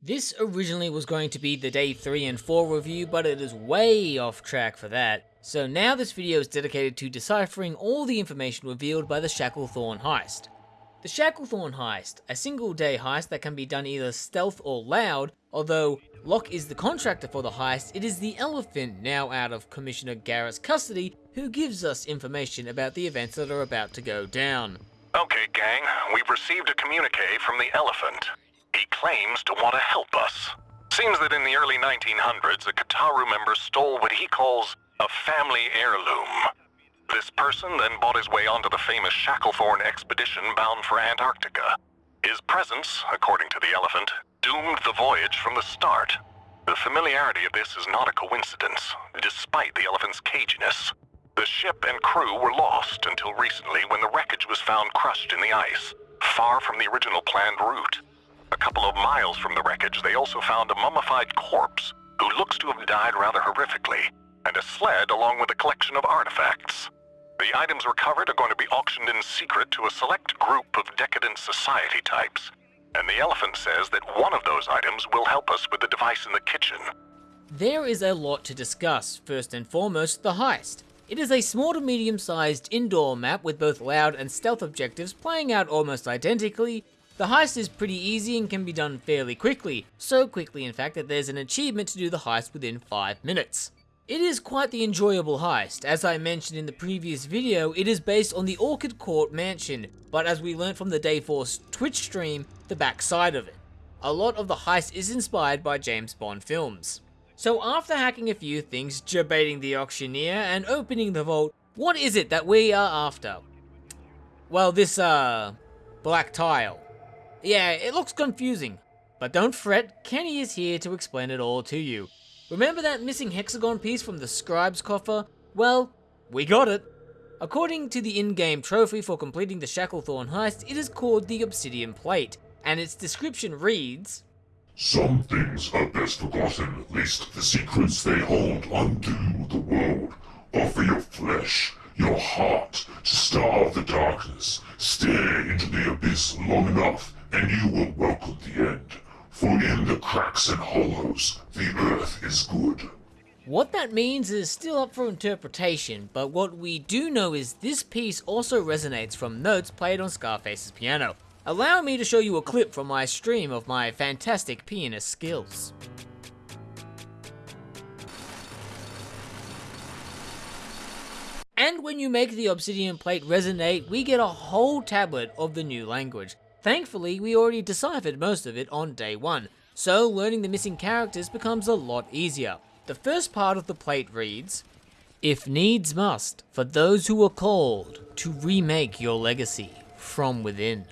This originally was going to be the day 3 and 4 review, but it is way off track for that. So now this video is dedicated to deciphering all the information revealed by the Shacklethorne heist. The Shacklethorne heist, a single day heist that can be done either stealth or loud, although Locke is the contractor for the heist, it is the Elephant, now out of Commissioner Garrett's custody, who gives us information about the events that are about to go down. Okay, gang, we've received a communique from the Elephant. He claims to want to help us. Seems that in the early 1900s, a Kataru member stole what he calls a family heirloom. This person then bought his way onto the famous Shacklethorne expedition bound for Antarctica. His presence, according to the elephant, doomed the voyage from the start. The familiarity of this is not a coincidence, despite the elephant's caginess. The ship and crew were lost until recently when the wreckage was found crushed in the ice, far from the original planned route. A couple of miles from the wreckage, they also found a mummified corpse who looks to have died rather horrifically, and a sled along with a collection of artifacts. The items recovered are going to be auctioned in secret to a select group of decadent society types, and the elephant says that one of those items will help us with the device in the kitchen. There is a lot to discuss. First and foremost, the heist. It is a small to medium sized indoor map with both loud and stealth objectives playing out almost identically, the heist is pretty easy and can be done fairly quickly, so quickly in fact that there's an achievement to do the heist within 5 minutes. It is quite the enjoyable heist, as I mentioned in the previous video, it is based on the Orchid Court mansion, but as we learned from the Dayforce Twitch stream, the backside of it. A lot of the heist is inspired by James Bond films. So after hacking a few things, debating the auctioneer, and opening the vault, what is it that we are after? Well, this, uh, black tile. Yeah, it looks confusing. But don't fret, Kenny is here to explain it all to you. Remember that missing hexagon piece from the scribe's coffer? Well, we got it. According to the in-game trophy for completing the Shacklethorne heist, it is called the Obsidian Plate, and its description reads, Some things are best forgotten, lest the secrets they hold undo the world. Offer your flesh, your heart, to starve the darkness. Stare into the abyss long enough, and you will welcome the end. For in the cracks and hollows, the earth is good. What that means is still up for interpretation, but what we do know is this piece also resonates from notes played on Scarface's piano. Allow me to show you a clip from my stream of my fantastic pianist skills. And when you make the obsidian plate resonate, we get a whole tablet of the new language. Thankfully, we already deciphered most of it on day one, so learning the missing characters becomes a lot easier. The first part of the plate reads, If needs must, for those who are called to remake your legacy from within.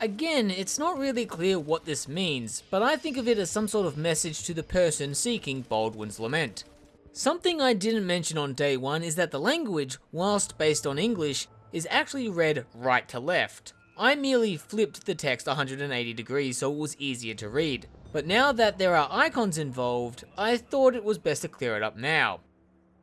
Again, it's not really clear what this means, but I think of it as some sort of message to the person seeking Baldwin's lament. Something I didn't mention on day one is that the language, whilst based on English, is actually read right to left. I merely flipped the text 180 degrees so it was easier to read. But now that there are icons involved, I thought it was best to clear it up now.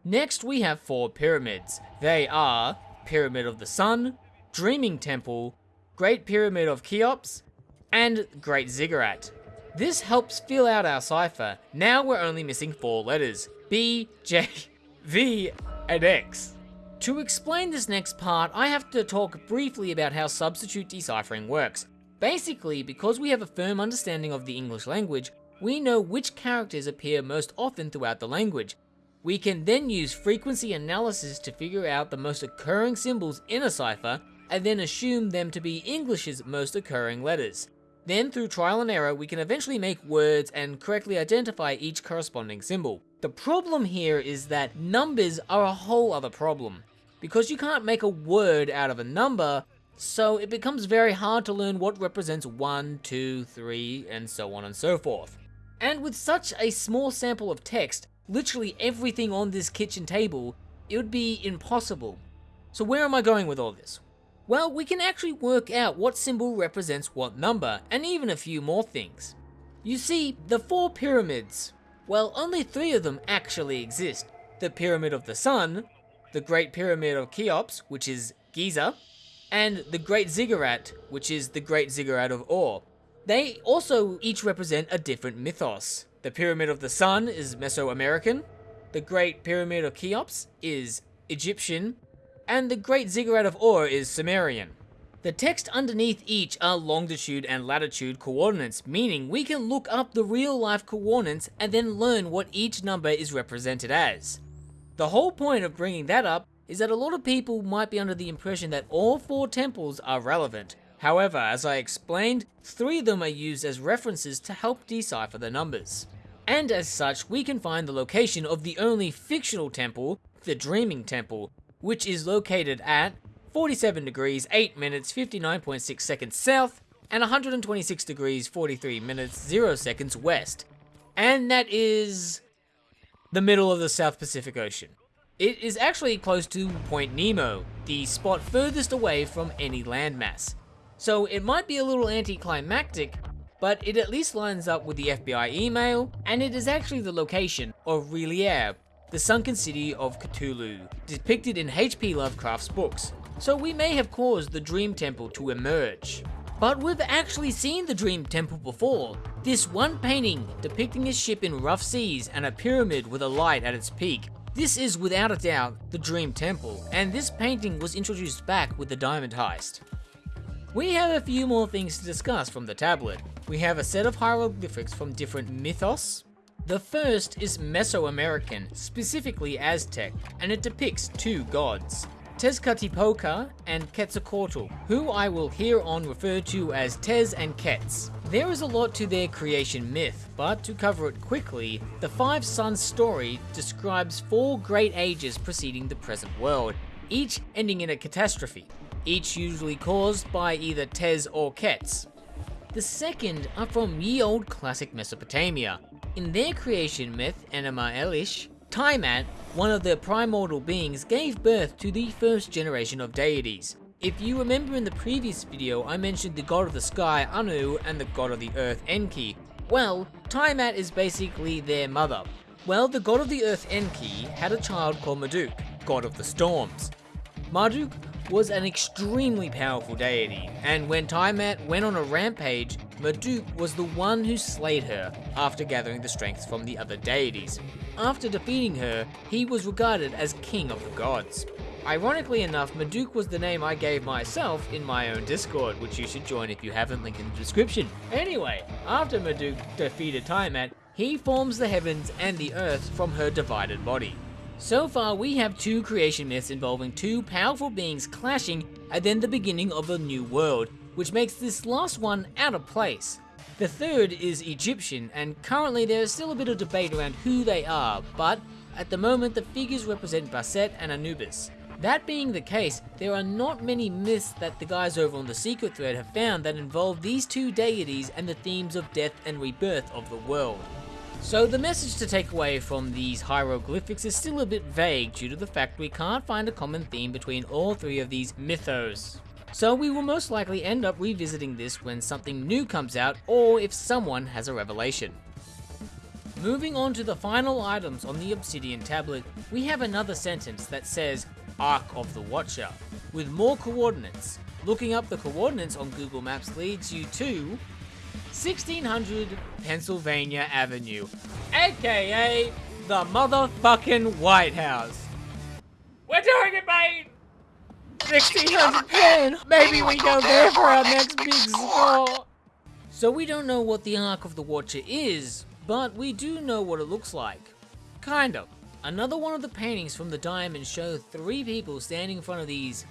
Next we have four pyramids. They are Pyramid of the Sun, Dreaming Temple, Great Pyramid of Cheops, and Great Ziggurat. This helps fill out our cipher. Now we're only missing four letters, B, J, V, and X. To explain this next part, I have to talk briefly about how substitute deciphering works. Basically, because we have a firm understanding of the English language, we know which characters appear most often throughout the language. We can then use frequency analysis to figure out the most occurring symbols in a cipher, and then assume them to be English's most occurring letters. Then through trial and error, we can eventually make words and correctly identify each corresponding symbol. The problem here is that numbers are a whole other problem because you can't make a word out of a number, so it becomes very hard to learn what represents 1, 2, 3, and so on and so forth. And with such a small sample of text, literally everything on this kitchen table, it would be impossible. So where am I going with all this? Well, we can actually work out what symbol represents what number, and even a few more things. You see, the four pyramids, well, only three of them actually exist. The Pyramid of the Sun, the Great Pyramid of Cheops, which is Giza, and the Great Ziggurat, which is the Great Ziggurat of Ur. They also each represent a different mythos. The Pyramid of the Sun is Mesoamerican, the Great Pyramid of Cheops is Egyptian, and the Great Ziggurat of Ur is Sumerian. The text underneath each are longitude and latitude coordinates, meaning we can look up the real life coordinates and then learn what each number is represented as. The whole point of bringing that up is that a lot of people might be under the impression that all four temples are relevant. However, as I explained, three of them are used as references to help decipher the numbers. And as such, we can find the location of the only fictional temple, the Dreaming Temple, which is located at 47 degrees 8 minutes 59.6 seconds south and 126 degrees 43 minutes 0 seconds west. And that is the middle of the South Pacific Ocean. It is actually close to Point Nemo, the spot furthest away from any landmass. So it might be a little anticlimactic, but it at least lines up with the FBI email, and it is actually the location of R'lyeh, the sunken city of Cthulhu, depicted in H.P. Lovecraft's books so we may have caused the Dream Temple to emerge. But we've actually seen the Dream Temple before. This one painting depicting a ship in rough seas and a pyramid with a light at its peak. This is without a doubt the Dream Temple, and this painting was introduced back with the Diamond Heist. We have a few more things to discuss from the tablet. We have a set of hieroglyphics from different mythos. The first is Mesoamerican, specifically Aztec, and it depicts two gods. Tezcatlipoca and Quetzalcoatl, who I will here on refer to as Tez and Quetz. There is a lot to their creation myth, but to cover it quickly, the Five Suns story describes four great ages preceding the present world, each ending in a catastrophe, each usually caused by either Tez or Quetz. The second are from ye old classic Mesopotamia. In their creation myth, Enuma Elish, Tiamat, one of the primordial beings, gave birth to the first generation of deities. If you remember in the previous video, I mentioned the god of the sky, Anu, and the god of the earth, Enki. Well, Tiamat is basically their mother. Well, the god of the earth, Enki, had a child called Marduk, god of the storms. Marduk was an extremely powerful deity, and when Tiamat went on a rampage, Marduk was the one who slayed her after gathering the strength from the other deities. After defeating her, he was regarded as king of the gods. Ironically enough, Marduk was the name I gave myself in my own Discord, which you should join if you haven't, link in the description. Anyway, after Marduk defeated Tiamat, he forms the heavens and the earth from her divided body. So far, we have two creation myths involving two powerful beings clashing and then the beginning of a new world, which makes this last one out of place. The third is Egyptian, and currently there is still a bit of debate around who they are, but at the moment the figures represent Bastet and Anubis. That being the case, there are not many myths that the guys over on the secret thread have found that involve these two deities and the themes of death and rebirth of the world. So the message to take away from these hieroglyphics is still a bit vague due to the fact we can't find a common theme between all three of these mythos. So we will most likely end up revisiting this when something new comes out or if someone has a revelation. Moving on to the final items on the Obsidian tablet, we have another sentence that says Ark of the Watcher, with more coordinates. Looking up the coordinates on Google Maps leads you to 1600 Pennsylvania Avenue, aka the motherfucking White House. We're doing it, mate! 1610! Maybe we go there for our next big score! So we don't know what the Ark of the Watcher is, but we do know what it looks like. Kind of. Another one of the paintings from the diamond show three people standing in front of these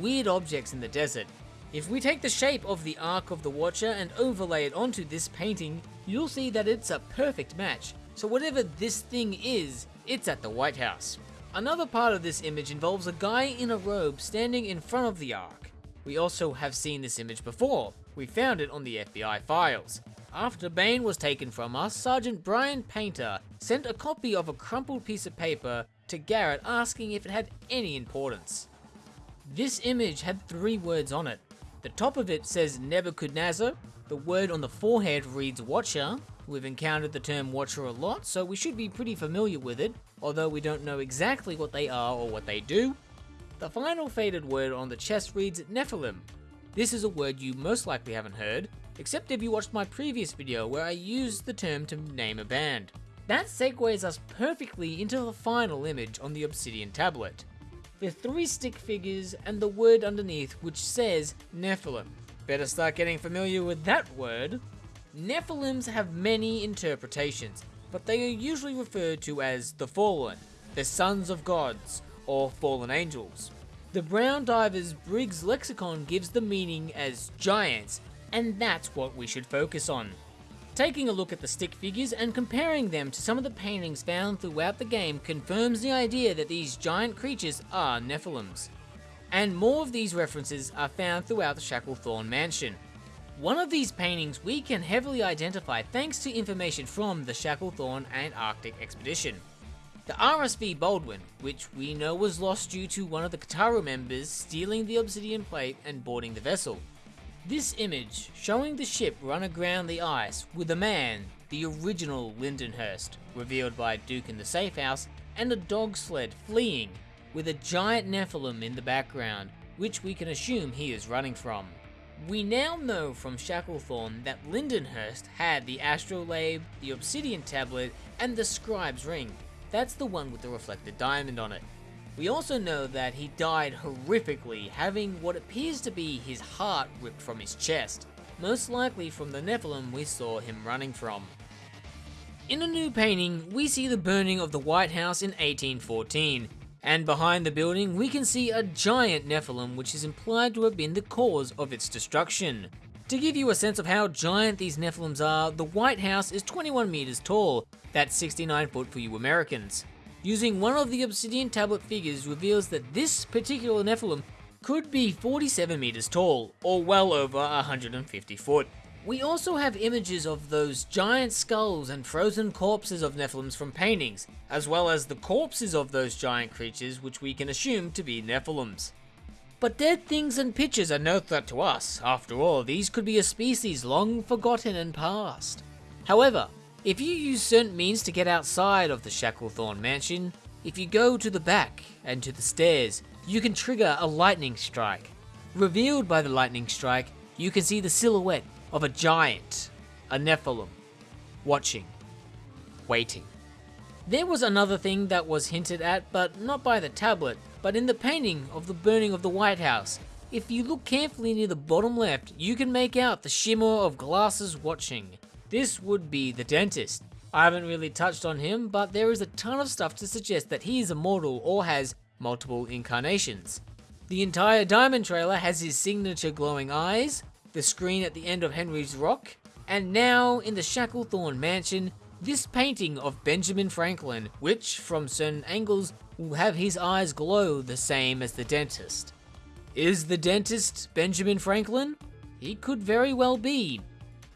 weird objects in the desert. If we take the shape of the Ark of the Watcher and overlay it onto this painting, you'll see that it's a perfect match. So whatever this thing is, it's at the White House. Another part of this image involves a guy in a robe standing in front of the Ark. We also have seen this image before. We found it on the FBI files. After Bane was taken from us, Sergeant Brian Painter sent a copy of a crumpled piece of paper to Garrett asking if it had any importance. This image had three words on it. The top of it says Nebuchadnezzar, the word on the forehead reads Watcher, We've encountered the term Watcher a lot, so we should be pretty familiar with it, although we don't know exactly what they are or what they do. The final faded word on the chest reads Nephilim. This is a word you most likely haven't heard. except if you watched my previous video where I used the term to name a band. That segues us perfectly into the final image on the obsidian tablet. The three stick figures and the word underneath which says Nephilim. Better start getting familiar with that word. Nephilims have many interpretations, but they are usually referred to as the Fallen, the Sons of Gods, or Fallen Angels. The Brown Drivers Briggs lexicon gives the meaning as giants, and that's what we should focus on. Taking a look at the stick figures and comparing them to some of the paintings found throughout the game confirms the idea that these giant creatures are Nephilims. And more of these references are found throughout the Shacklethorne mansion. One of these paintings we can heavily identify thanks to information from the Shacklethorne Antarctic expedition. The RSV Baldwin, which we know was lost due to one of the Kataru members stealing the obsidian plate and boarding the vessel. This image, showing the ship run aground the ice with a man, the original Lindenhurst, revealed by Duke in the safe house, and a dog sled fleeing, with a giant Nephilim in the background, which we can assume he is running from. We now know from Shacklethorne that Lindenhurst had the astrolabe, the obsidian tablet, and the scribe's ring. That's the one with the reflected diamond on it. We also know that he died horrifically, having what appears to be his heart ripped from his chest, most likely from the Nephilim we saw him running from. In a new painting, we see the burning of the White House in 1814, and behind the building we can see a giant Nephilim which is implied to have been the cause of its destruction. To give you a sense of how giant these Nephilims are, the White House is 21 meters tall, that's 69 foot for you Americans. Using one of the obsidian tablet figures reveals that this particular Nephilim could be 47 meters tall, or well over 150 foot. We also have images of those giant skulls and frozen corpses of Nephilims from paintings, as well as the corpses of those giant creatures which we can assume to be Nephilims. But dead things and pictures are no threat to us, after all these could be a species long forgotten and past. However, if you use certain means to get outside of the Shacklethorne mansion, if you go to the back and to the stairs, you can trigger a lightning strike. Revealed by the lightning strike, you can see the silhouette of a giant, a Nephilim, watching, waiting. There was another thing that was hinted at, but not by the tablet, but in the painting of the burning of the White House. If you look carefully near the bottom left, you can make out the shimmer of glasses watching. This would be the dentist. I haven't really touched on him, but there is a ton of stuff to suggest that he is immortal or has multiple incarnations. The entire Diamond trailer has his signature glowing eyes, the screen at the end of Henry's Rock, and now in the Shacklethorne mansion, this painting of Benjamin Franklin, which from certain angles will have his eyes glow the same as the dentist. Is the dentist Benjamin Franklin? He could very well be,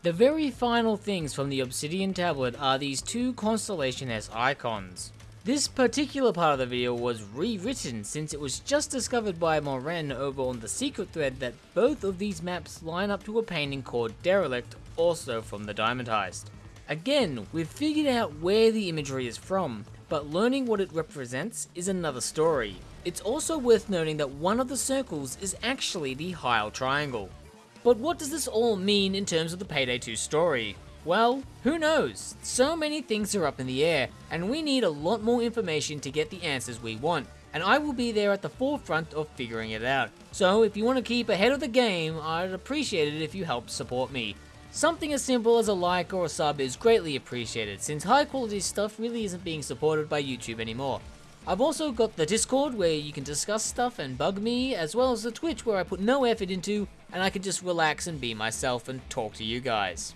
the very final things from the Obsidian Tablet are these two Constellation S icons. This particular part of the video was rewritten since it was just discovered by Moren over on the secret thread that both of these maps line up to a painting called Derelict, also from the Diamond Heist. Again, we've figured out where the imagery is from, but learning what it represents is another story. It's also worth noting that one of the circles is actually the Heil Triangle. But what does this all mean in terms of the Payday 2 story? Well, who knows? So many things are up in the air, and we need a lot more information to get the answers we want, and I will be there at the forefront of figuring it out. So if you want to keep ahead of the game, I'd appreciate it if you help support me. Something as simple as a like or a sub is greatly appreciated, since high quality stuff really isn't being supported by YouTube anymore. I've also got the Discord where you can discuss stuff and bug me, as well as the Twitch where I put no effort into and I can just relax and be myself and talk to you guys.